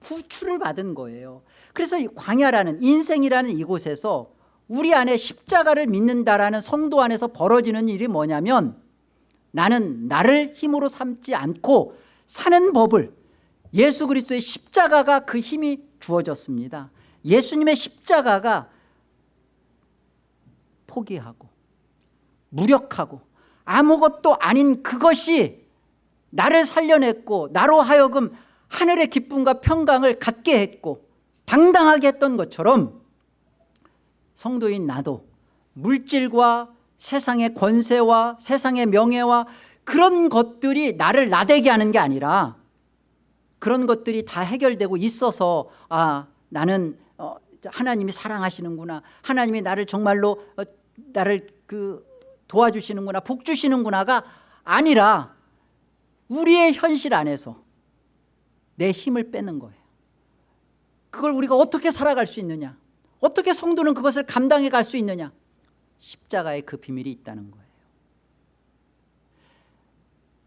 구출을 받은 거예요. 그래서 이 광야라는 인생이라는 이곳에서 우리 안에 십자가를 믿는다라는 성도 안에서 벌어지는 일이 뭐냐면 나는 나를 힘으로 삼지 않고 사는 법을 예수 그리스도의 십자가가 그 힘이 주어졌습니다. 예수님의 십자가가 포기하고 무력하고 아무것도 아닌 그것이 나를 살려냈고 나로 하여금 하늘의 기쁨과 평강을 갖게 했고 당당하게 했던 것처럼 성도인 나도 물질과 세상의 권세와 세상의 명예와 그런 것들이 나를 나대게 하는 게 아니라 그런 것들이 다 해결되고 있어서 아 나는 어, 하나님이 사랑하시는구나. 하나님이 나를 정말로 어, 나를 그 도와주시는구나 복 주시는구나가 아니라 우리의 현실 안에서 내 힘을 빼는 거예요. 그걸 우리가 어떻게 살아갈 수 있느냐? 어떻게 성도는 그것을 감당해 갈 수 있느냐? 십자가의 그 비밀이 있다는 거예요.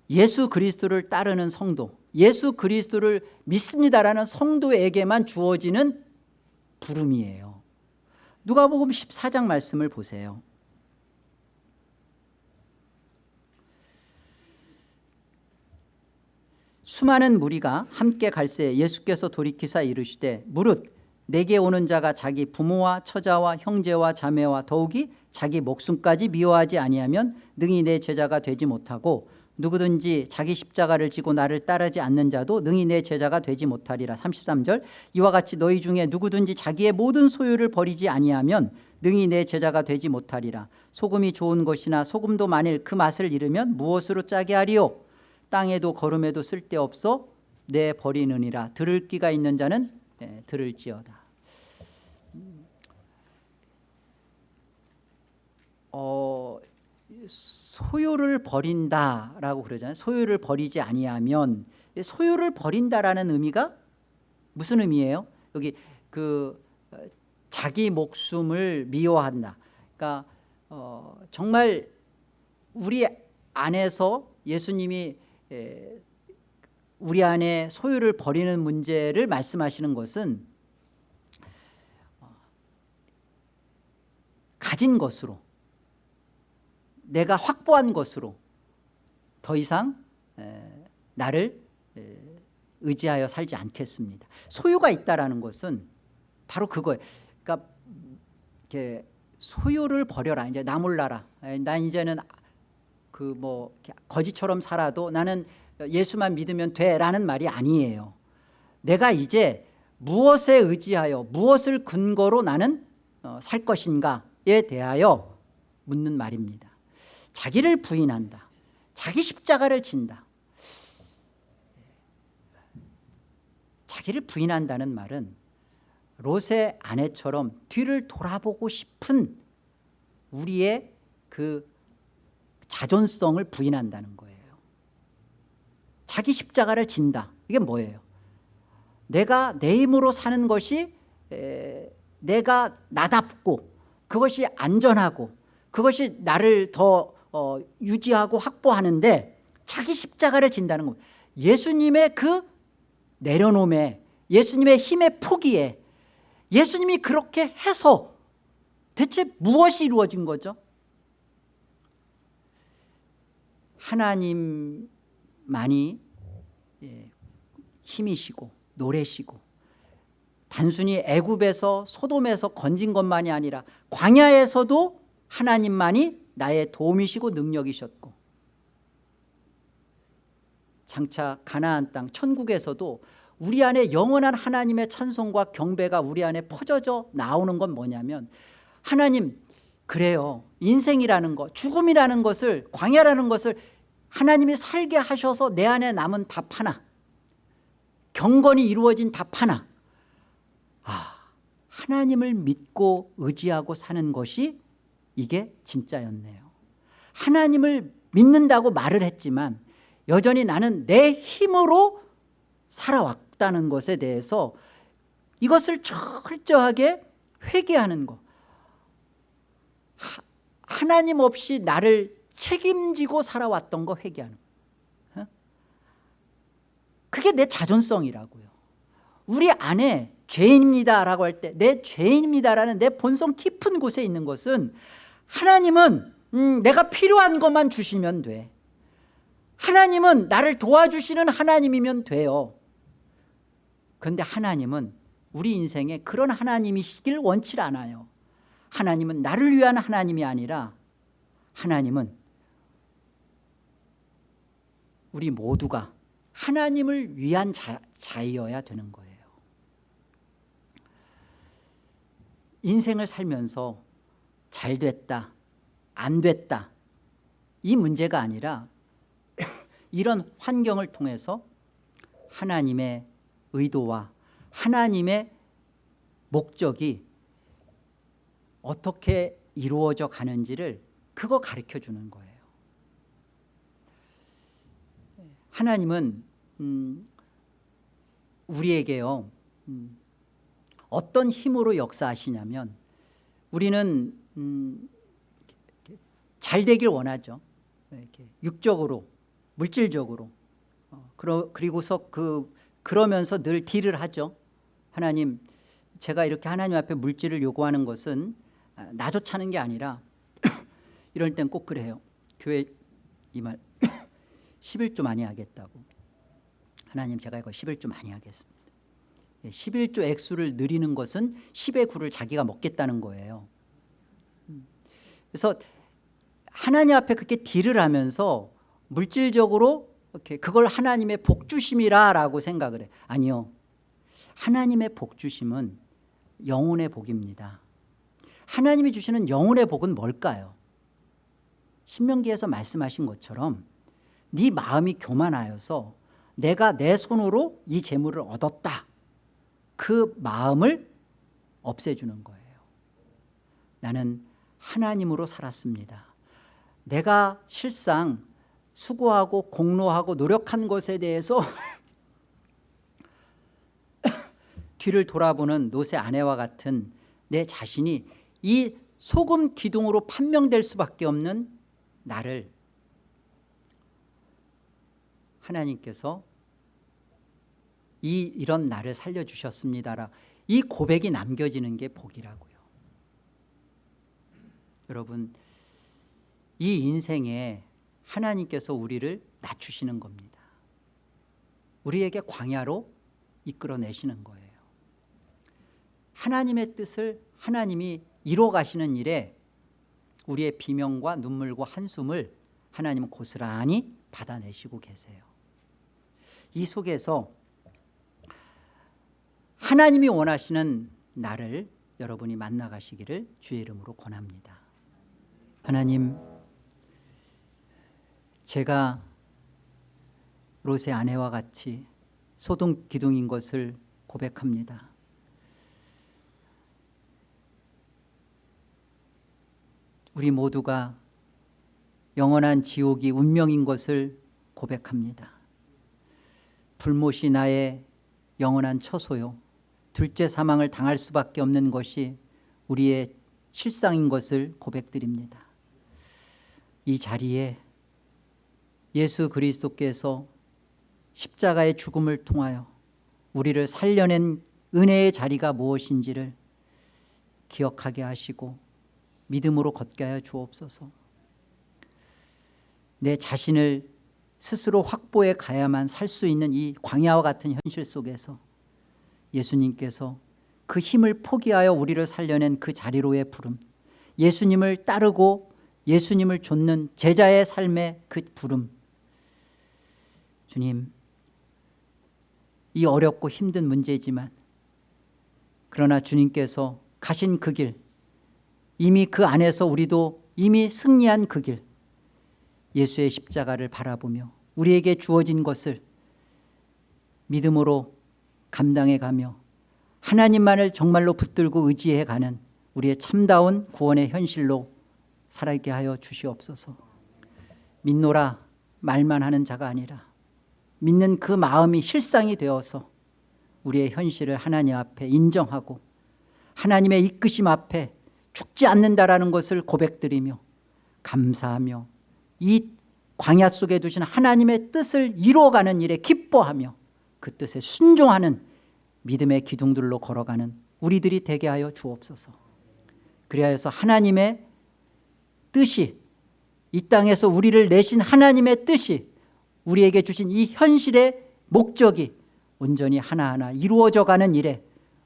예수 그리스도를 따르는 성도 예수 그리스도를 믿습니다라는 성도에게만 주어지는 부름이에요. 누가복음 14장 말씀을 보세요. 수많은 무리가 함께 갈새 예수께서 돌이키사 이르시되 무릇 내게 오는 자가 자기 부모와 처자와 형제와 자매와 더욱이 자기 목숨까지 미워하지 아니하면 능히 내 제자가 되지 못하고 누구든지 자기 십자가를 지고 나를 따르지 않는 자도 능히 내 제자가 되지 못하리라. 33절. 이와 같이 너희 중에 누구든지 자기의 모든 소유를 버리지 아니하면 능히 내 제자가 되지 못하리라. 소금이 좋은 것이나 소금도 만일 그 맛을 잃으면 무엇으로 짜게 하리요? 땅에도 걸음에도 쓸데없어 내 버리느니라. 들을 끼가 있는 자는 예, 들을지어다. 어, 소유를 버린다라고 그러잖아요. 소유를 버리지 아니하면 소유를 버린다라는 의미가 무슨 의미예요? 여기 그 어, 자기 목숨을 미워한다. 그러니까 어, 정말 우리 안에서 예수님이 에, 우리 안에 소유를 버리는 문제를 말씀하시는 것은 어, 가진 것으로 내가 확보한 것으로 더 이상 나를 의지하여 살지 않겠습니다. 소유가 있다라는 것은 바로 그거예요. 그러니까 이렇게 소유를 버려라. 이제 나 몰라라. 난 이제는 그 뭐 거지처럼 살아도 나는 예수만 믿으면 돼라는 말이 아니에요. 내가 이제 무엇에 의지하여 무엇을 근거로 나는 어, 살 것인가에 대하여 묻는 말입니다. 자기를 부인한다. 자기 십자가를 진다. 자기를 부인한다는 말은 롯의 아내처럼 뒤를 돌아보고 싶은 우리의 그 자존성을 부인한다는 거예요. 자기 십자가를 진다. 이게 뭐예요? 내가 내 힘으로 사는 것이 내가 나답고 그것이 안전하고 그것이 나를 더 어, 유지하고 확보하는데 자기 십자가를 진다는 겁니다. 예수님의 그 내려놓음에 예수님의 힘의 포기에 예수님이 그렇게 해서 대체 무엇이 이루어진 거죠? 하나님만이 예, 힘이시고 노래시고 단순히 애굽에서 소돔에서 건진 것만이 아니라 광야에서도 하나님만이 나의 도움이시고 능력이셨고 장차 가나안 땅 천국에서도 우리 안에 영원한 하나님의 찬송과 경배가 우리 안에 퍼져져 나오는 건 뭐냐면 하나님 그래요. 인생이라는 것 죽음이라는 것을 광야라는 것을 하나님이 살게 하셔서 내 안에 남은 답 하나 경건이 이루어진 답 하나 아 하나님을 믿고 의지하고 사는 것이 이게 진짜였네요. 하나님을 믿는다고 말을 했지만 여전히 나는 내 힘으로 살아왔다는 것에 대해서 이것을 철저하게 회개하는 것. 하나님 없이 나를 책임지고 살아왔던 거 회개하는 거. 어? 그게 내 자존성이라고요. 우리 안에 죄인입니다라고 할 때 내 죄인입니다라는 내 본성 깊은 곳에 있는 것은 하나님은 음, 내가 필요한 것만 주시면 돼. 하나님은 나를 도와주시는 하나님이면 돼요. 그런데 하나님은 우리 인생에 그런 하나님이시길 원치 않아요. 하나님은 나를 위한 하나님이 아니라 하나님은 우리 모두가 하나님을 위한 자, 자이어야 되는 거예요. 인생을 살면서 잘 됐다 안 됐다. 이 문제가 아니라 이런 환경을 통해서 하나님의 의도와 하나님의 목적이 어떻게 이루어져 가는지를 그거 가르쳐 주는 거예요. 하나님은 음, 우리에게요 음, 어떤 힘으로 역사하시냐면 우리는 음, 잘 되길 원하죠. 이렇게 육적으로 물질적으로. 어, 그러, 그리고서 그 그러면서 늘 딜을 하죠. 하나님 제가 이렇게 하나님 앞에 물질을 요구하는 것은 아, 나조차는 게 아니라 이럴 땐 꼭 그래요. 교회 이 말 11조 많이 하겠다고. 하나님 제가 이거 11조 많이 하겠습니다. 11조 예, 액수를 늘리는 것은 10의 9를 자기가 먹겠다는 거예요. 음. 그래서 하나님 앞에 그렇게 딜을 하면서 물질적으로 이렇게 그걸 하나님의 복주심이라고 생각을 해. 아니요. 하나님의 복주심은 영혼의 복입니다. 하나님이 주시는 영혼의 복은 뭘까요? 신명기에서 말씀하신 것처럼 네 마음이 교만하여서 내가 내 손으로 이 재물을 얻었다. 그 마음을 없애주는 거예요. 나는 하나님으로 살았습니다. 내가 실상 수고하고 공로하고 노력한 것에 대해서 뒤를 돌아보는 노세 아내와 같은 내 자신이 이 소금 기둥으로 판명될 수밖에 없는 나를 하나님께서 이 이런 나를 살려주셨습니다라. 이 고백이 남겨지는 게 복이라고요 여러분 이 인생에 하나님께서 우리를 낮추시는 겁니다. 우리에게 광야로 이끌어내시는 거예요. 하나님의 뜻을 하나님이 이뤄 가시는 일에 우리의 비명과 눈물과 한숨을 하나님은 고스란히 받아내시고 계세요. 이 속에서 하나님이 원하시는 나를 여러분이 만나가시기를 주의 이름으로 권합니다 하나님 제가 롯의 아내와 같이 소동 기둥인 것을 고백합니다. 우리 모두가 영원한 지옥이 운명인 것을 고백합니다. 불못이 나의 영원한 처소요. 둘째 사망을 당할 수밖에 없는 것이 우리의 실상인 것을 고백드립니다 이 자리에 예수 그리스도께서 십자가의 죽음을 통하여 우리를 살려낸 은혜의 자리가 무엇인지를 기억하게 하시고 믿음으로 걷게 하여 주옵소서. 내 자신을 스스로 확보해 가야만 살 수 있는 이 광야와 같은 현실 속에서 예수님께서 그 힘을 포기하여 우리를 살려낸 그 자리로의 부름 예수님을 따르고 예수님을 좇는 제자의 삶의 그 부름. 주님 이 어렵고 힘든 문제지만 그러나 주님께서 가신 그 길 이미 그 안에서 우리도 이미 승리한 그 길 예수의 십자가를 바라보며 우리에게 주어진 것을 믿음으로 감당해 가며 하나님만을 정말로 붙들고 의지해 가는 우리의 참다운 구원의 현실로 살아있게 하여 주시옵소서. 믿노라 말만 하는 자가 아니라 믿는 그 마음이 실상이 되어서 우리의 현실을 하나님 앞에 인정하고 하나님의 이끄심 앞에 죽지 않는다라는 것을 고백드리며 감사하며 이 광야 속에 두신 하나님의 뜻을 이루어가는 일에 기뻐하며 그 뜻에 순종하는 믿음의 기둥들로 걸어가는 우리들이 되게 하여 주옵소서. 그리하여서 하나님의 뜻이 이 땅에서 우리를 내신 하나님의 뜻이 우리에게 주신 이 현실의 목적이 온전히 하나하나 이루어져 가는 일에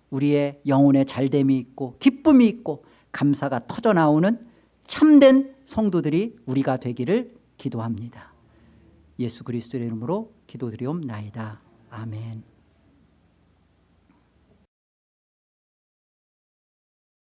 우리의 영혼의 잘됨이 있고 기쁨이 있고 감사가 터져나오는 참된 성도들이 우리가 되기를 기도합니다. 예수 그리스도의 이름으로 기도드리옵나이다. 아멘